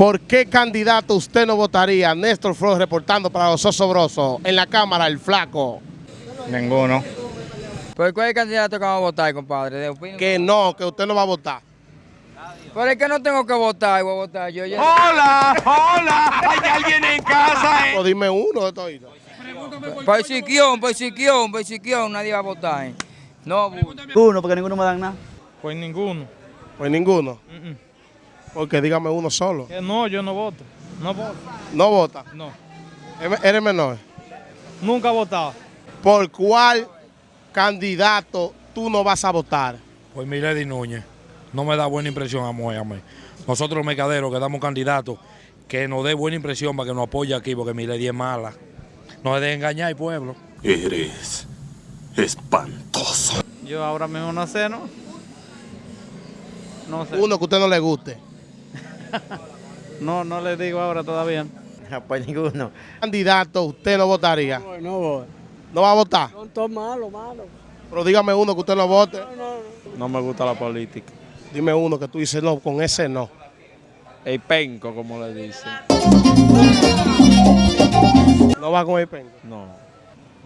¿Por qué candidato usted no votaría? Néstor Flores reportando para los osobrosos. En la Cámara, el flaco. Ninguno. ¿Por cuál candidato que vamos a votar, compadre? Que no, que usted no va a votar. Pero es que no tengo que votar, voy a votar yo. ya- ¡Hola! ¡Hola! ¿Hay alguien en casa? Pero dime uno de todos. Por Siquión, por Siquión, por Siquión, nadie va a votar. eh. No, Ninguno, porque ninguno me dan nada. Pues ninguno. Pues ninguno. Mm. Porque dígame uno solo. Que no, yo no voto. No voto. No vota. No. Eres eres menor. Nunca he votado. ¿Por cuál candidato tú no vas a votar? Pues Milady Núñez, no me da buena impresión a mí. a mí. Nosotros los mercaderos que damos candidatos, que nos dé buena impresión para que nos apoye aquí, porque Milady es mala. No se deje engañar al pueblo. Eres espantoso. Yo ahora mismo no sé, ¿no? No sé. Uno que a usted no le guste. No, no le digo ahora todavía. Pues ninguno. Candidato usted no votaría. No voy. No va a votar. Son todos malos, malos. Pero dígame uno que usted no vote. No me gusta la política. Dime uno que tú dices no, con ese no. El penco, como le dicen. No va con el penco. No.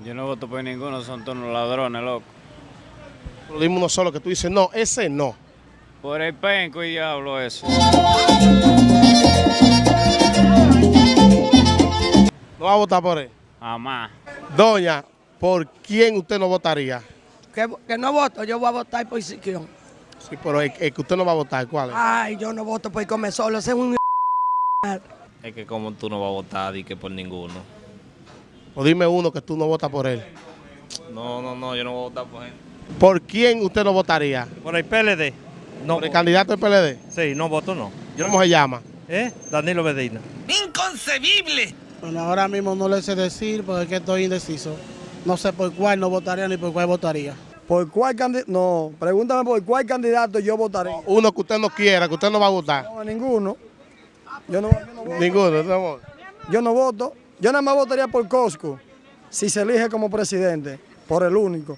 Yo no voto por ninguno, son todos ladrones, loco. Pero dime uno solo que tú dices no, ese no. Por el penco y diablo eso. No va a votar por él. Jamás. Doña, ¿por quién usted no votaría? Que, que no voto, yo voy a votar por Siquión. Sí, pero el, el que usted no va a votar, ¿cuál es? Ay, yo no voto por comer solo, ese es un... Es que como tú no vas a votar y que por ninguno. O dime uno que tú no votas por él. No, no, no, yo no voy a votar por él. ¿Por quién usted no votaría? Por el PLD. No, ¿Por el candidato del PLD? sí, no voto no. ¿Cómo se llama? ¿Eh? Danilo Medina. Bueno, ahora mismo no le sé decir porque es que estoy indeciso. No sé por cuál no votaría ni por cuál votaría. ¿Por cuál candidato? No, pregúntame por cuál candidato yo votaré. Uno que usted no quiera, que usted no va a votar. No, ninguno. Yo no, yo no voto. Ninguno, no. Yo no voto. Yo nada más votaría por Cosco si se elige como presidente, por el único.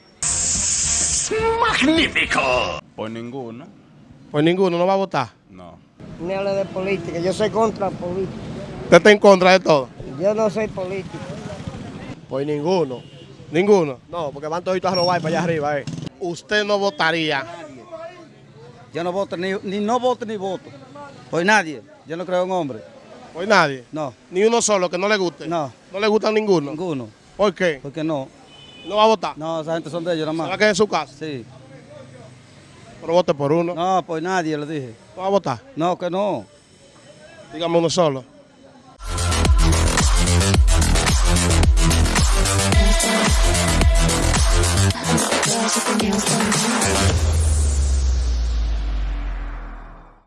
Por ninguno. Pues ninguno, no va a votar. No. Me habla de política, yo soy contra política. Usted está en contra de todo. Yo no soy político. Pues ninguno. Ninguno. No, porque van toditos a robar para allá arriba, eh. Usted no votaría. Yo no voto, ni, ni no voto ni voto. Por nadie. Yo no creo en hombre. Pues nadie. No, Ni uno solo que no le guste. no, No le gusta ninguno. ninguno. ¿Por qué? Porque no. No va a votar. No, esa gente son de ellos nada Se va a más. quedar en su casa. Sí. Pero vote por uno. No, No, por nadie, le dije. va a votar. No, que no. Dígame uno solo.